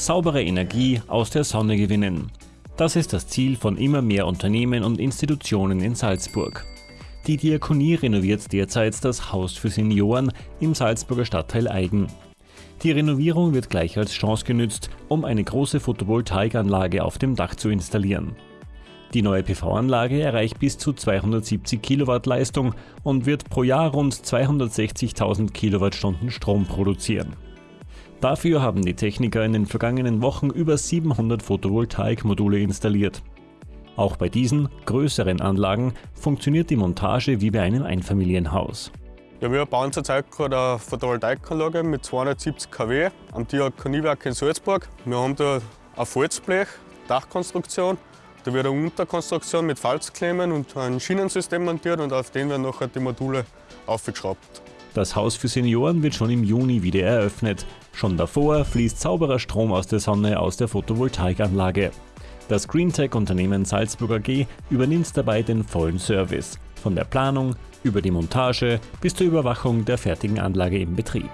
saubere Energie aus der Sonne gewinnen. Das ist das Ziel von immer mehr Unternehmen und Institutionen in Salzburg. Die Diakonie renoviert derzeit das Haus für Senioren im Salzburger Stadtteil Eigen. Die Renovierung wird gleich als Chance genützt, um eine große Photovoltaikanlage auf dem Dach zu installieren. Die neue PV-Anlage erreicht bis zu 270 Kilowatt Leistung und wird pro Jahr rund 260.000 Kilowattstunden Strom produzieren. Dafür haben die Techniker in den vergangenen Wochen über 700 Photovoltaikmodule installiert. Auch bei diesen, größeren Anlagen funktioniert die Montage wie bei einem Einfamilienhaus. Ja, wir bauen zurzeit gerade eine Photovoltaikanlage mit 270 kW am Diakoniewerk in Salzburg. Wir haben da ein Falzblech, Dachkonstruktion. Da wird eine Unterkonstruktion mit Falzklemmen und ein Schienensystem montiert und auf den werden nachher die Module aufgeschraubt. Das Haus für Senioren wird schon im Juni wieder eröffnet. Schon davor fließt sauberer Strom aus der Sonne aus der Photovoltaikanlage. Das Greentech-Unternehmen Salzburg AG übernimmt dabei den vollen Service. Von der Planung über die Montage bis zur Überwachung der fertigen Anlage im Betrieb.